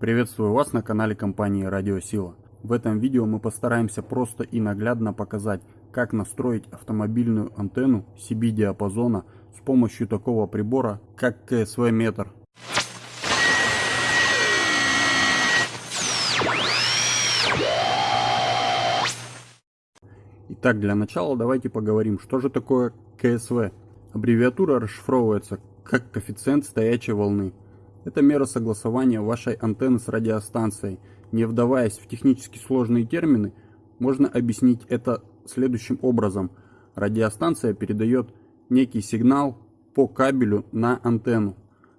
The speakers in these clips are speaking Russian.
Приветствую вас на канале компании Радиосила. В этом видео мы постараемся просто и наглядно показать, как настроить автомобильную антенну CB-диапазона с помощью такого прибора, как КСВ-метр. Итак, для начала давайте поговорим, что же такое КСВ. Аббревиатура расшифровывается как коэффициент стоячей волны. Это мера согласования вашей антенны с радиостанцией. Не вдаваясь в технически сложные термины, можно объяснить это следующим образом. Радиостанция передает некий сигнал по кабелю на антенну.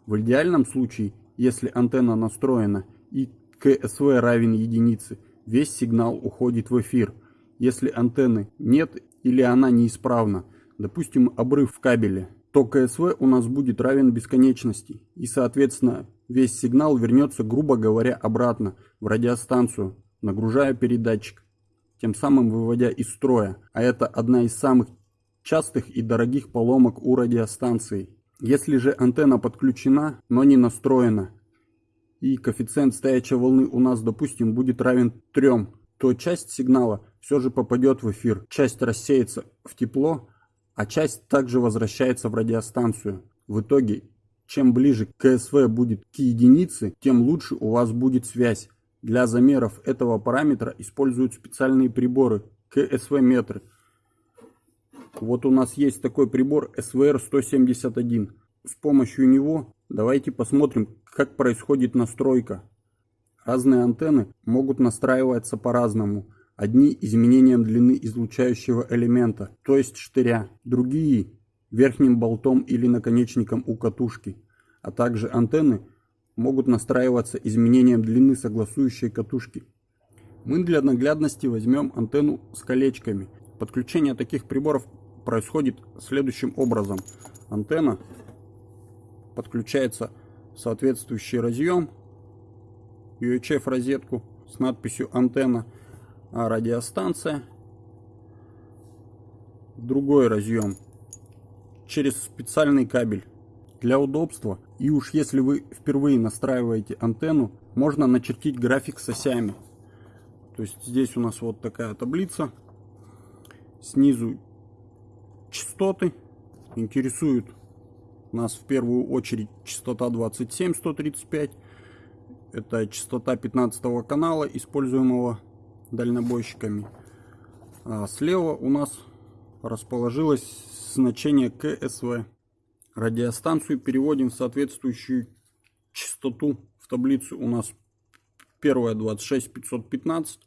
В идеальном случае, если антенна настроена и КСВ равен единице, весь сигнал уходит в эфир. Если антенны нет или она неисправна, допустим обрыв в кабеле, то КСВ у нас будет равен бесконечности, и соответственно весь сигнал вернется, грубо говоря, обратно в радиостанцию, нагружая передатчик, тем самым выводя из строя, а это одна из самых частых и дорогих поломок у радиостанции. Если же антенна подключена, но не настроена, и коэффициент стоячей волны у нас, допустим, будет равен 3, то часть сигнала все же попадет в эфир, часть рассеется в тепло, а часть также возвращается в радиостанцию. В итоге, чем ближе КСВ будет к единице, тем лучше у вас будет связь. Для замеров этого параметра используют специальные приборы КСВ-метры. Вот у нас есть такой прибор SVR-171. С помощью него давайте посмотрим, как происходит настройка. Разные антенны могут настраиваться по-разному. Одни изменением длины излучающего элемента, то есть штыря, другие верхним болтом или наконечником у катушки, а также антенны могут настраиваться изменением длины согласующей катушки. Мы для наглядности возьмем антенну с колечками. Подключение таких приборов происходит следующим образом. Антенна подключается в соответствующий разъем, UHF розетку с надписью антенна а радиостанция, другой разъем через специальный кабель. Для удобства и уж если вы впервые настраиваете антенну, можно начертить график с осями. То есть здесь у нас вот такая таблица. Снизу частоты. Интересуют нас в первую очередь частота 27135. Это частота 15 канала, используемого дальнобойщиками. А слева у нас расположилось значение КСВ. Радиостанцию переводим в соответствующую частоту. В таблицу у нас первая 26515.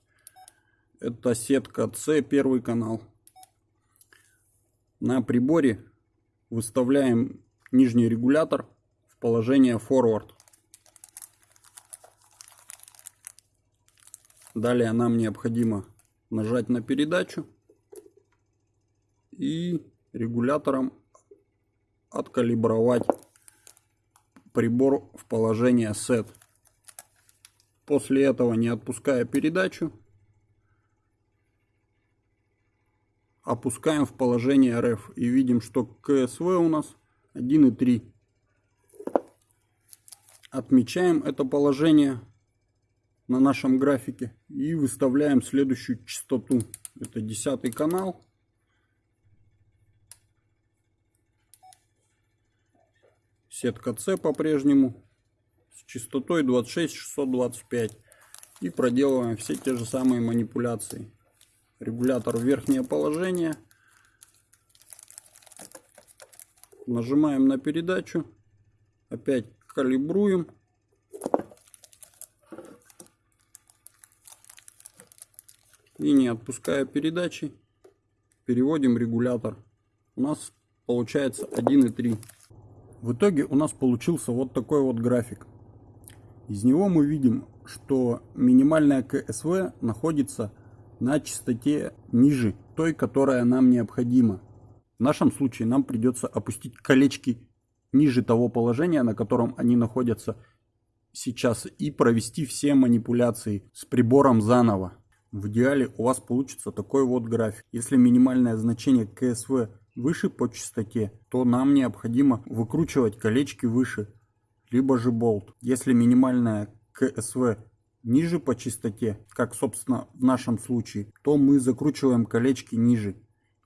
Это сетка С, первый канал. На приборе выставляем нижний регулятор в положение forward. Далее нам необходимо нажать на передачу и регулятором откалибровать прибор в положение SET. После этого, не отпуская передачу, опускаем в положение RF и видим, что КСВ у нас 1,3. Отмечаем это положение на нашем графике и выставляем следующую частоту. Это десятый канал. Сетка С по-прежнему с частотой 26625. И проделываем все те же самые манипуляции. Регулятор в верхнее положение. Нажимаем на передачу. Опять калибруем. И не отпуская передачи, переводим регулятор. У нас получается 1,3. В итоге у нас получился вот такой вот график. Из него мы видим, что минимальная КСВ находится на частоте ниже той, которая нам необходима. В нашем случае нам придется опустить колечки ниже того положения, на котором они находятся сейчас, и провести все манипуляции с прибором заново. В идеале у вас получится такой вот график. Если минимальное значение КСВ выше по частоте, то нам необходимо выкручивать колечки выше, либо же болт. Если минимальная КСВ ниже по частоте, как собственно в нашем случае, то мы закручиваем колечки ниже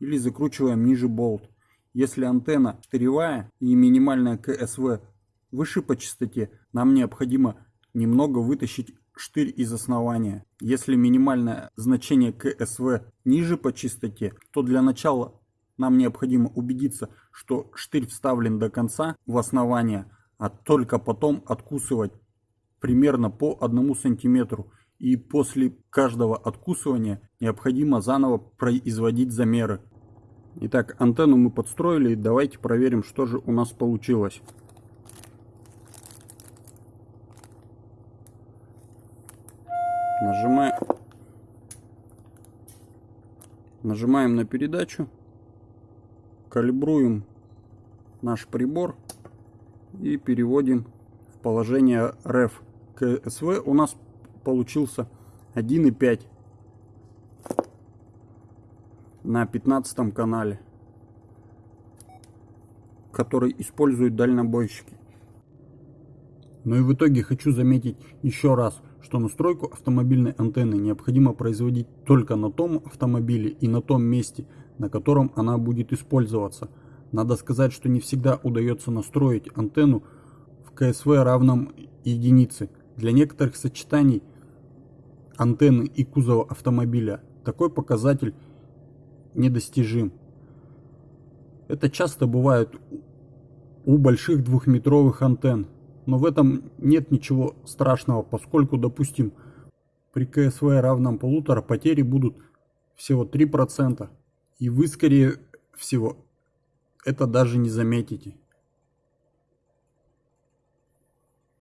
или закручиваем ниже болт. Если антенна штыревая и минимальная КСВ выше по частоте, нам необходимо немного вытащить штырь из основания. Если минимальное значение КСВ ниже по частоте, то для начала нам необходимо убедиться, что штырь вставлен до конца в основание, а только потом откусывать примерно по одному сантиметру. И после каждого откусывания необходимо заново производить замеры. Итак, антенну мы подстроили. Давайте проверим, что же у нас получилось. Нажимаем, нажимаем на передачу, калибруем наш прибор и переводим в положение REF. КСВ у нас получился 1,5 на 15 канале, который используют дальнобойщики. Но и в итоге хочу заметить еще раз, что настройку автомобильной антенны необходимо производить только на том автомобиле и на том месте, на котором она будет использоваться. Надо сказать, что не всегда удается настроить антенну в КСВ равном единице. Для некоторых сочетаний антенны и кузова автомобиля такой показатель недостижим. Это часто бывает у больших двухметровых антенн, но в этом нет ничего страшного, поскольку, допустим, при КСВ равном полутора потери будут всего 3%, и вы, скорее всего, это даже не заметите.